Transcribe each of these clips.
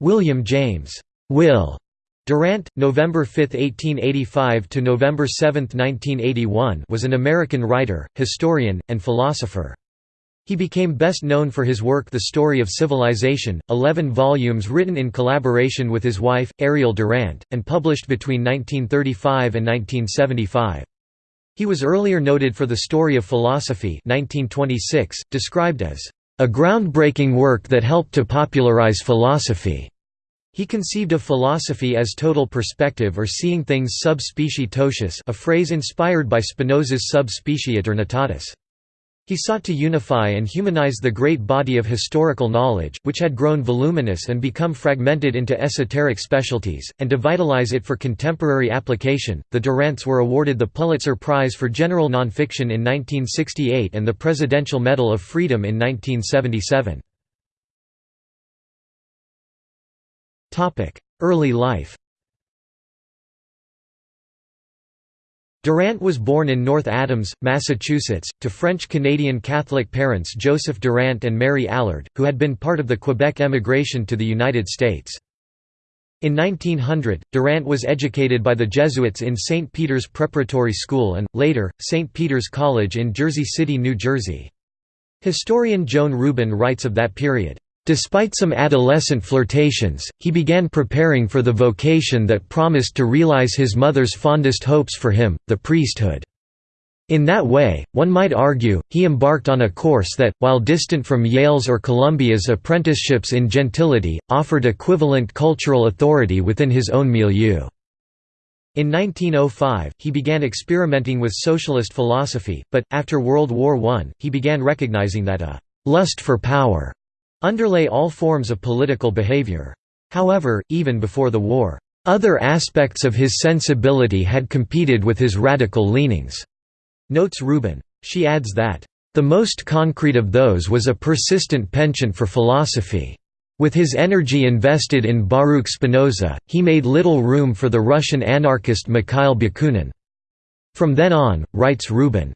William James Will Durant, November 5, 1885 to November 7, 1981, was an American writer, historian, and philosopher. He became best known for his work The Story of Civilization, 11 volumes written in collaboration with his wife, Ariel Durant, and published between 1935 and 1975. He was earlier noted for The Story of Philosophy 1926, described as, "...a groundbreaking work that helped to popularize philosophy." He conceived of philosophy as total perspective or seeing things sub specie totius a phrase inspired by Spinoza's sub specie. He sought to unify and humanize the great body of historical knowledge, which had grown voluminous and become fragmented into esoteric specialties, and to vitalize it for contemporary application. The Durants were awarded the Pulitzer Prize for General Nonfiction in 1968 and the Presidential Medal of Freedom in 1977. Early life Durant was born in North Adams, Massachusetts, to French-Canadian Catholic parents Joseph Durant and Mary Allard, who had been part of the Quebec emigration to the United States. In 1900, Durant was educated by the Jesuits in St. Peter's Preparatory School and, later, St. Peter's College in Jersey City, New Jersey. Historian Joan Rubin writes of that period, Despite some adolescent flirtations, he began preparing for the vocation that promised to realize his mother's fondest hopes for him, the priesthood. In that way, one might argue, he embarked on a course that, while distant from Yale's or Columbia's apprenticeships in gentility, offered equivalent cultural authority within his own milieu. In 1905, he began experimenting with socialist philosophy, but, after World War I, he began recognizing that a «lust for power» underlay all forms of political behavior. However, even before the war, other aspects of his sensibility had competed with his radical leanings, notes Rubin. She adds that, the most concrete of those was a persistent penchant for philosophy. With his energy invested in Baruch Spinoza, he made little room for the Russian anarchist Mikhail Bakunin. From then on, writes Rubin,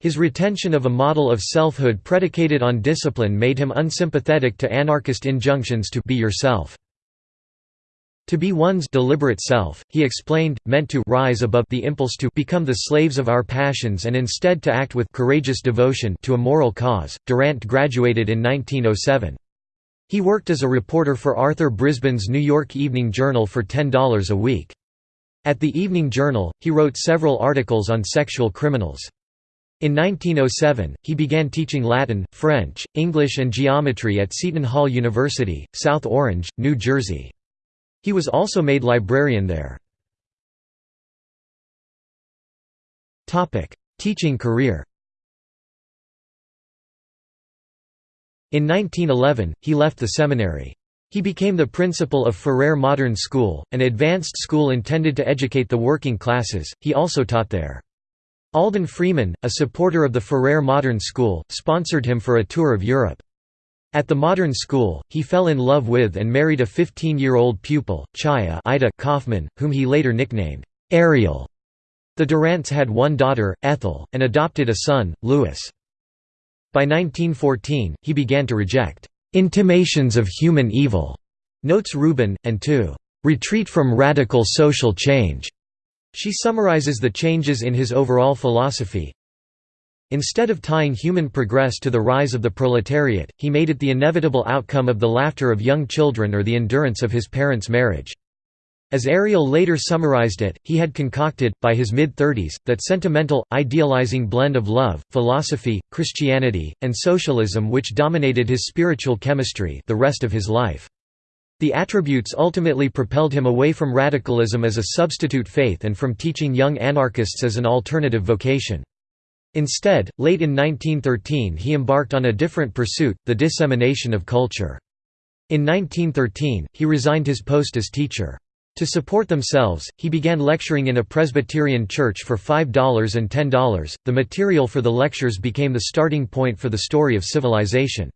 his retention of a model of selfhood predicated on discipline made him unsympathetic to anarchist injunctions to be yourself. To be one's deliberate self, he explained, meant to rise above the impulse to become the slaves of our passions and instead to act with courageous devotion to a moral cause. Durant graduated in 1907. He worked as a reporter for Arthur Brisbane's New York Evening Journal for $10 a week. At the Evening Journal, he wrote several articles on sexual criminals. In 1907, he began teaching Latin, French, English and geometry at Seton Hall University, South Orange, New Jersey. He was also made librarian there. Teaching career In 1911, he left the seminary. He became the principal of Ferrer Modern School, an advanced school intended to educate the working classes, he also taught there. Alden Freeman, a supporter of the Ferrer Modern School, sponsored him for a tour of Europe. At the Modern School, he fell in love with and married a 15-year-old pupil, Chaya Ida Kaufman, whom he later nicknamed, Ariel. The Durants had one daughter, Ethel, and adopted a son, Louis. By 1914, he began to reject "...intimations of human evil," notes Rubin, and to "...retreat from radical social change." She summarizes the changes in his overall philosophy. Instead of tying human progress to the rise of the proletariat, he made it the inevitable outcome of the laughter of young children or the endurance of his parents' marriage. As Ariel later summarized it, he had concocted, by his mid-thirties, that sentimental, idealizing blend of love, philosophy, Christianity, and socialism which dominated his spiritual chemistry the rest of his life. The attributes ultimately propelled him away from radicalism as a substitute faith and from teaching young anarchists as an alternative vocation. Instead, late in 1913 he embarked on a different pursuit, the dissemination of culture. In 1913, he resigned his post as teacher. To support themselves, he began lecturing in a Presbyterian church for $5 and $10. The material for the lectures became the starting point for the story of civilization.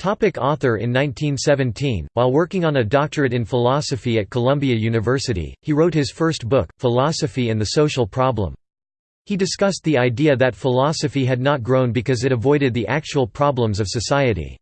Topic author In 1917, while working on a doctorate in philosophy at Columbia University, he wrote his first book, Philosophy and the Social Problem. He discussed the idea that philosophy had not grown because it avoided the actual problems of society.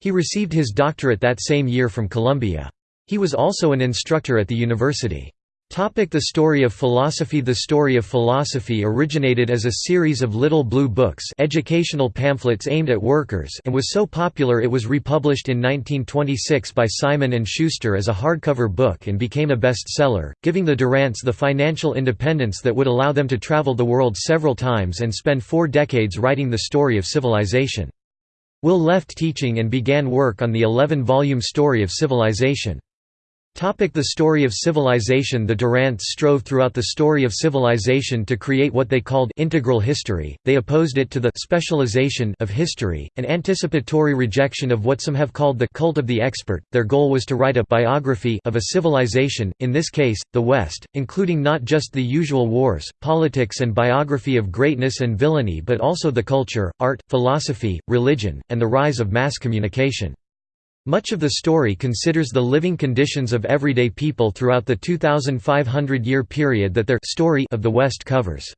He received his doctorate that same year from Columbia. He was also an instructor at the university. The Story of Philosophy The Story of Philosophy originated as a series of little blue books educational pamphlets aimed at workers and was so popular it was republished in 1926 by Simon & Schuster as a hardcover book and became a bestseller, giving the Durants the financial independence that would allow them to travel the world several times and spend four decades writing the story of civilization. Will left teaching and began work on the 11-volume Story of Civilization. The story of civilization The Durants strove throughout the story of civilization to create what they called integral history, they opposed it to the specialization of history, an anticipatory rejection of what some have called the cult of the expert. Their goal was to write a biography of a civilization, in this case, the West, including not just the usual wars, politics and biography of greatness and villainy but also the culture, art, philosophy, religion, and the rise of mass communication. Much of the story considers the living conditions of everyday people throughout the 2,500-year period that their story of the West covers.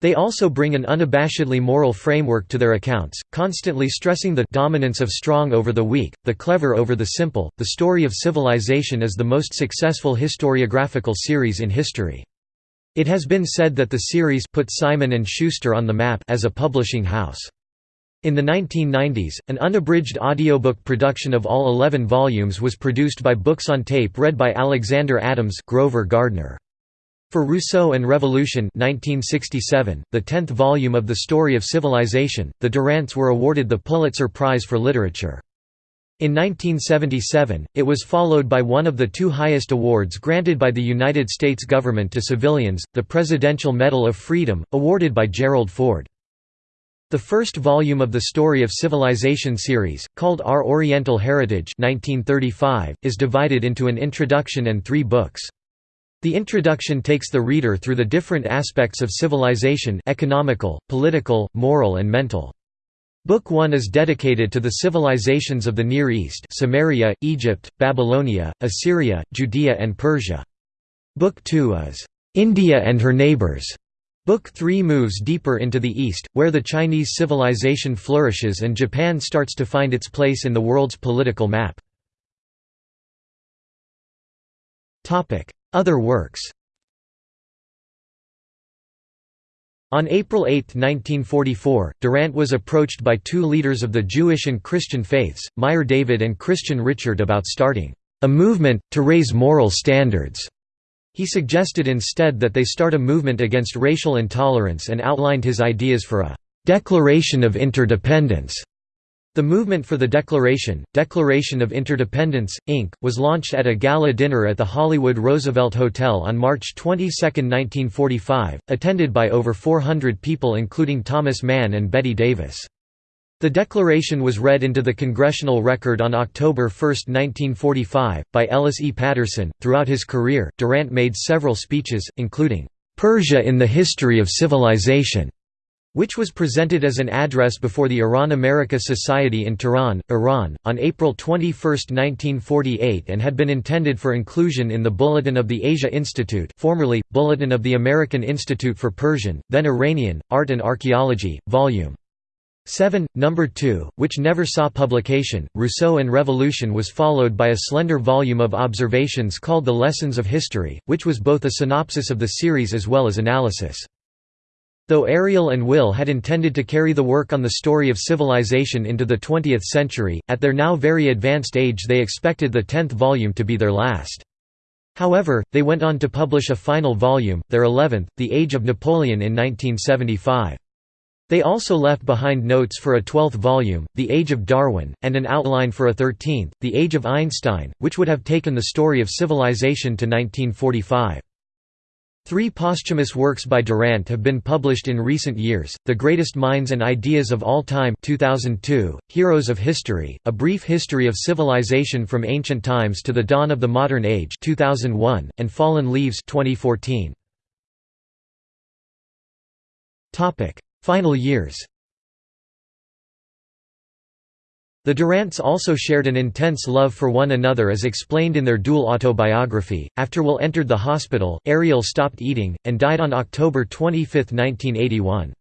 They also bring an unabashedly moral framework to their accounts, constantly stressing the dominance of strong over the weak, the clever over the simple. The story of civilization is the most successful historiographical series in history. It has been said that the series put Simon & Schuster on the map as a publishing house. In the 1990s, an unabridged audiobook production of all 11 volumes was produced by Books on Tape read by Alexander Adams Grover Gardner. For Rousseau and Revolution 1967, the tenth volume of The Story of Civilization, the Durants were awarded the Pulitzer Prize for Literature. In 1977, it was followed by one of the two highest awards granted by the United States government to civilians, the Presidential Medal of Freedom, awarded by Gerald Ford. The first volume of the Story of Civilization series, called Our Oriental Heritage 1935, is divided into an introduction and three books. The introduction takes the reader through the different aspects of civilization economical, political, moral and mental. Book 1 is dedicated to the civilizations of the Near East Sumeria, Egypt, Babylonia, Assyria, Judea and Persia. Book 2 is, "'India and her neighbors' Book 3 moves deeper into the East, where the Chinese civilization flourishes and Japan starts to find its place in the world's political map. Other works On April 8, 1944, Durant was approached by two leaders of the Jewish and Christian faiths, Meyer David and Christian Richard about starting a movement, to raise moral standards. He suggested instead that they start a movement against racial intolerance and outlined his ideas for a «declaration of interdependence». The movement for the Declaration, Declaration of Interdependence, Inc., was launched at a gala dinner at the Hollywood Roosevelt Hotel on March 22, 1945, attended by over 400 people including Thomas Mann and Bette Davis. The declaration was read into the Congressional Record on October 1, 1945, by Ellis E. Patterson. Throughout his career, Durant made several speeches, including, Persia in the History of Civilization, which was presented as an address before the Iran-America Society in Tehran, Iran, on April 21, 1948 and had been intended for inclusion in the Bulletin of the Asia Institute formerly, Bulletin of the American Institute for Persian, then Iranian, Art and Archaeology, Vol. 7, Number 2, which never saw publication, Rousseau and Revolution was followed by a slender volume of observations called The Lessons of History, which was both a synopsis of the series as well as analysis. Though Ariel and Will had intended to carry the work on the story of civilization into the 20th century, at their now very advanced age they expected the tenth volume to be their last. However, they went on to publish a final volume, their eleventh, The Age of Napoleon in 1975. They also left behind notes for a twelfth volume, The Age of Darwin, and an outline for a thirteenth, The Age of Einstein, which would have taken the story of civilization to 1945. Three posthumous works by Durant have been published in recent years, The Greatest Minds and Ideas of All Time 2002, Heroes of History, A Brief History of Civilization from Ancient Times to the Dawn of the Modern Age 2001, and Fallen Leaves 2014. Final years The Durants also shared an intense love for one another as explained in their dual autobiography. After Will entered the hospital, Ariel stopped eating, and died on October 25, 1981.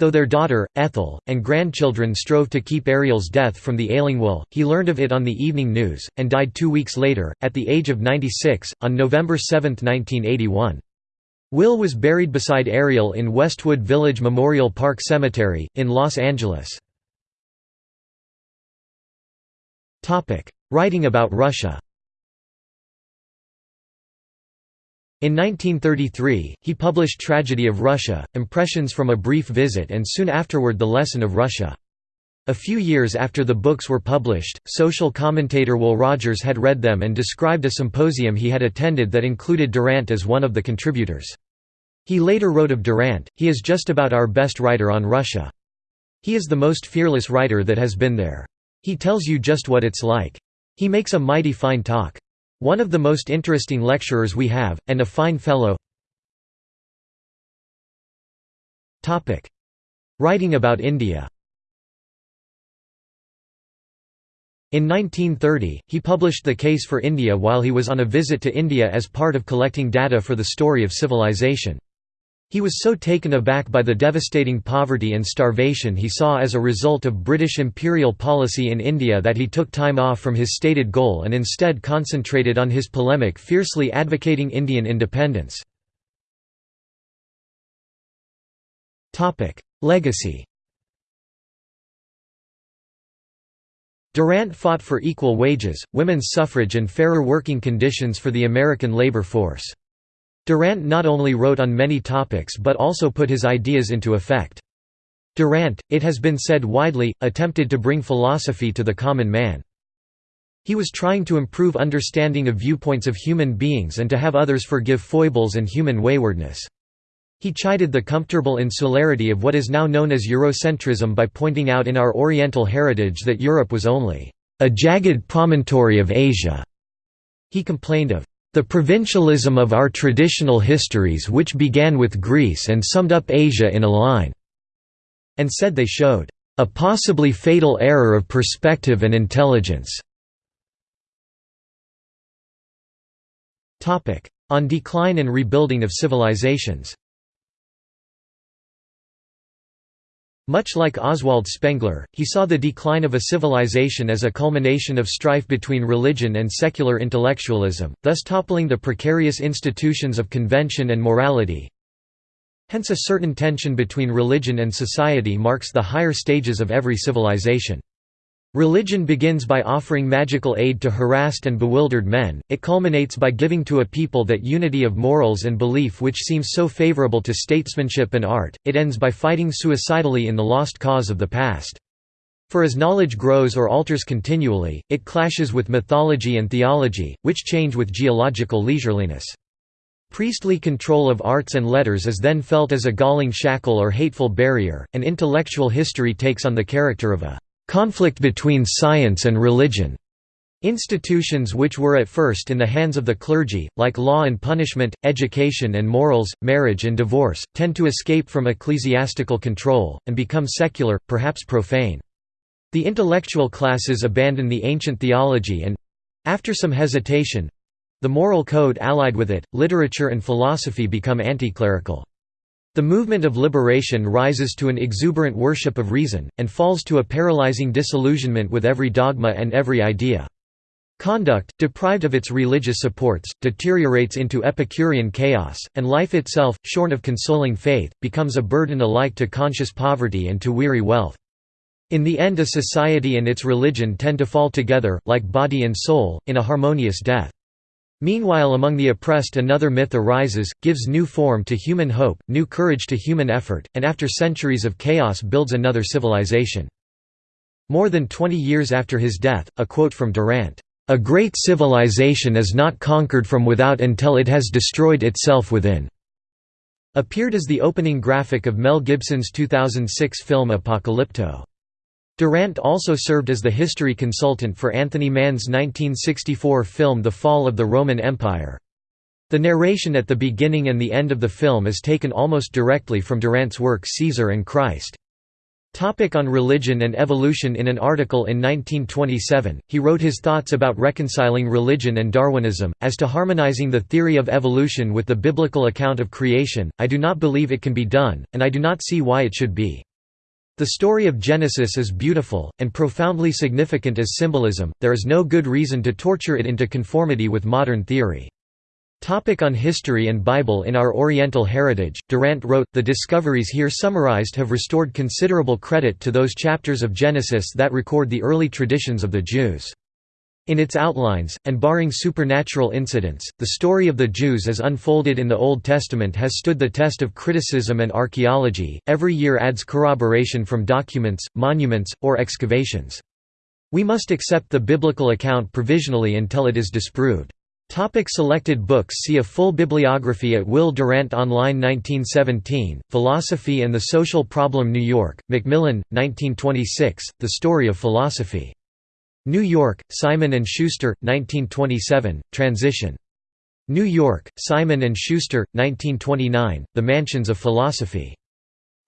Though their daughter, Ethel, and grandchildren strove to keep Ariel's death from the ailing Will, he learned of it on the evening news, and died two weeks later, at the age of 96, on November 7, 1981. Will was buried beside Ariel in Westwood Village Memorial Park Cemetery, in Los Angeles. Writing about Russia In 1933, he published Tragedy of Russia, Impressions from a Brief Visit and soon afterward The Lesson of Russia. A few years after the books were published, social commentator Will Rogers had read them and described a symposium he had attended that included Durant as one of the contributors. He later wrote of Durant, he is just about our best writer on Russia. He is the most fearless writer that has been there. He tells you just what it's like. He makes a mighty fine talk. One of the most interesting lecturers we have, and a fine fellow Writing about India In 1930, he published The Case for India while he was on a visit to India as part of collecting data for the story of civilization. He was so taken aback by the devastating poverty and starvation he saw as a result of British imperial policy in India that he took time off from his stated goal and instead concentrated on his polemic fiercely advocating Indian independence. Legacy Durant fought for equal wages, women's suffrage and fairer working conditions for the American labor force. Durant not only wrote on many topics but also put his ideas into effect. Durant, it has been said widely, attempted to bring philosophy to the common man. He was trying to improve understanding of viewpoints of human beings and to have others forgive foibles and human waywardness. He chided the comfortable insularity of what is now known as Eurocentrism by pointing out in our Oriental heritage that Europe was only a jagged promontory of Asia. He complained of the provincialism of our traditional histories which began with Greece and summed up Asia in a line", and said they showed, "...a possibly fatal error of perspective and intelligence." On decline and rebuilding of civilizations Much like Oswald Spengler, he saw the decline of a civilization as a culmination of strife between religion and secular intellectualism, thus toppling the precarious institutions of convention and morality. Hence a certain tension between religion and society marks the higher stages of every civilization. Religion begins by offering magical aid to harassed and bewildered men, it culminates by giving to a people that unity of morals and belief which seems so favorable to statesmanship and art, it ends by fighting suicidally in the lost cause of the past. For as knowledge grows or alters continually, it clashes with mythology and theology, which change with geological leisureliness. Priestly control of arts and letters is then felt as a galling shackle or hateful barrier, and intellectual history takes on the character of a conflict between science and religion. Institutions which were at first in the hands of the clergy, like law and punishment, education and morals, marriage and divorce, tend to escape from ecclesiastical control, and become secular, perhaps profane. The intellectual classes abandon the ancient theology and—after some hesitation—the moral code allied with it, literature and philosophy become anti-clerical. The movement of liberation rises to an exuberant worship of reason, and falls to a paralyzing disillusionment with every dogma and every idea. Conduct, deprived of its religious supports, deteriorates into Epicurean chaos, and life itself, shorn of consoling faith, becomes a burden alike to conscious poverty and to weary wealth. In the end a society and its religion tend to fall together, like body and soul, in a harmonious death. Meanwhile among the oppressed another myth arises, gives new form to human hope, new courage to human effort, and after centuries of chaos builds another civilization. More than 20 years after his death, a quote from Durant, "...a great civilization is not conquered from without until it has destroyed itself within." appeared as the opening graphic of Mel Gibson's 2006 film Apocalypto. Durant also served as the history consultant for Anthony Mann's 1964 film The Fall of the Roman Empire. The narration at the beginning and the end of the film is taken almost directly from Durant's work Caesar and Christ. Topic on religion and evolution In an article in 1927, he wrote his thoughts about reconciling religion and Darwinism. As to harmonizing the theory of evolution with the biblical account of creation, I do not believe it can be done, and I do not see why it should be. The story of Genesis is beautiful, and profoundly significant as symbolism, there is no good reason to torture it into conformity with modern theory. Topic on history and Bible In our Oriental heritage, Durant wrote, The discoveries here summarized have restored considerable credit to those chapters of Genesis that record the early traditions of the Jews. In its outlines, and barring supernatural incidents, the story of the Jews as unfolded in the Old Testament has stood the test of criticism and archaeology, every year adds corroboration from documents, monuments, or excavations. We must accept the biblical account provisionally until it is disproved. Topic selected books See a full bibliography at Will Durant Online 1917, Philosophy and the Social Problem New York, Macmillan, 1926, The Story of Philosophy. New York, Simon & Schuster, 1927, Transition. New York, Simon & Schuster, 1929, The Mansions of Philosophy.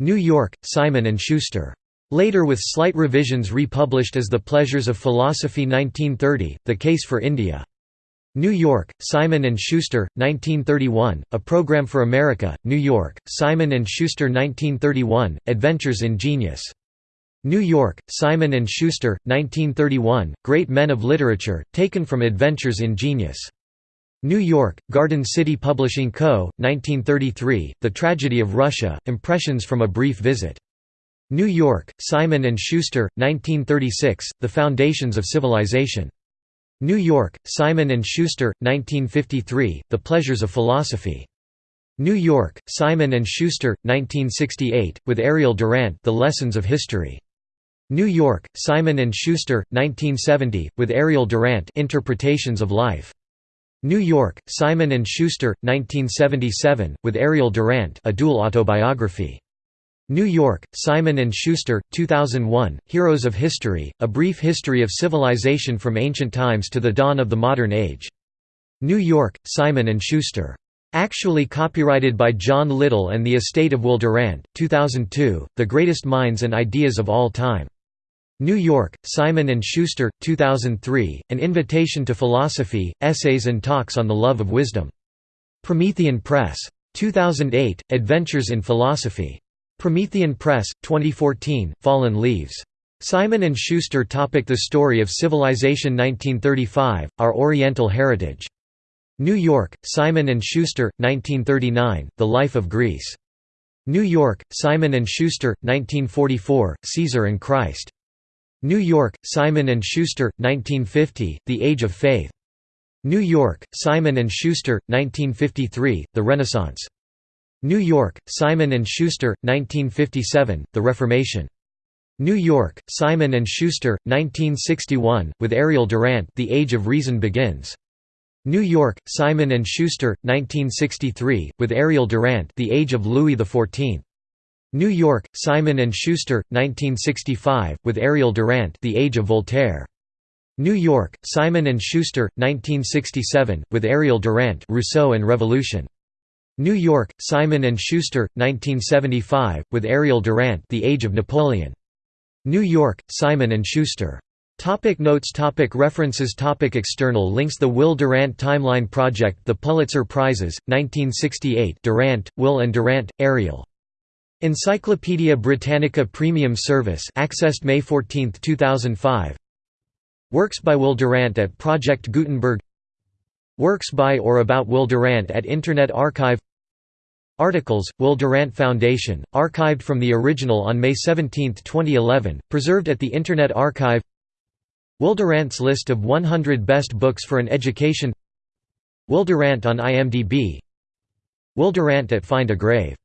New York, Simon & Schuster. Later with slight revisions republished as The Pleasures of Philosophy 1930, The Case for India. New York, Simon & Schuster, 1931, A Program for America, New York, Simon & Schuster 1931, Adventures in Genius. New York, Simon & Schuster, 1931, Great Men of Literature, taken from Adventures in Genius. New York, Garden City Publishing Co., 1933, The Tragedy of Russia, Impressions from a Brief Visit. New York, Simon & Schuster, 1936, The Foundations of Civilization. New York, Simon & Schuster, 1953, The Pleasures of Philosophy. New York, Simon & Schuster, 1968, with Ariel Durant The Lessons of History. New York, Simon & Schuster, 1970, with Ariel Durant Interpretations of Life. New York, Simon & Schuster, 1977, with Ariel Durant A Dual Autobiography. New York, Simon & Schuster, 2001, Heroes of History, A Brief History of Civilization from Ancient Times to the Dawn of the Modern Age. New York, Simon & Schuster. Actually copyrighted by John Little and the estate of Will Durant, 2002, The Greatest Minds and Ideas of All Time. New York, Simon & Schuster, 2003, An Invitation to Philosophy, Essays and Talks on the Love of Wisdom. Promethean Press. 2008, Adventures in Philosophy. Promethean Press, 2014, Fallen Leaves. Simon & Schuster topic The Story of Civilization 1935, Our Oriental Heritage. New York, Simon & Schuster, 1939, The Life of Greece. New York, Simon & Schuster, 1944, Caesar and Christ. New York, Simon & Schuster, 1950, The Age of Faith. New York, Simon & Schuster, 1953, The Renaissance. New York, Simon & Schuster, 1957, The Reformation. New York, Simon & Schuster, 1961, with Ariel Durant The Age of Reason Begins. New York, Simon & Schuster, 1963, with Ariel Durant The Age of Louis XIV. New York, Simon & Schuster, 1965, with Ariel Durant The Age of Voltaire. New York, Simon & Schuster, 1967, with Ariel Durant Rousseau and Revolution. New York, Simon & Schuster, 1975, with Ariel Durant The Age of Napoleon. New York, Simon & Schuster. Topic notes topic References topic External links The Will Durant Timeline Project The Pulitzer Prizes, 1968 Durant, Will and Durant, Ariel. Encyclopædia Britannica Premium Service accessed May 14, 2005 Works by Will Durant at Project Gutenberg. Works by or about Will Durant at Internet Archive. Articles, Will Durant Foundation, archived from the original on May 17, 2011, preserved at the Internet Archive. Will Durant's list of 100 best books for an education. Will Durant on IMDb Will Durant at Find a Grave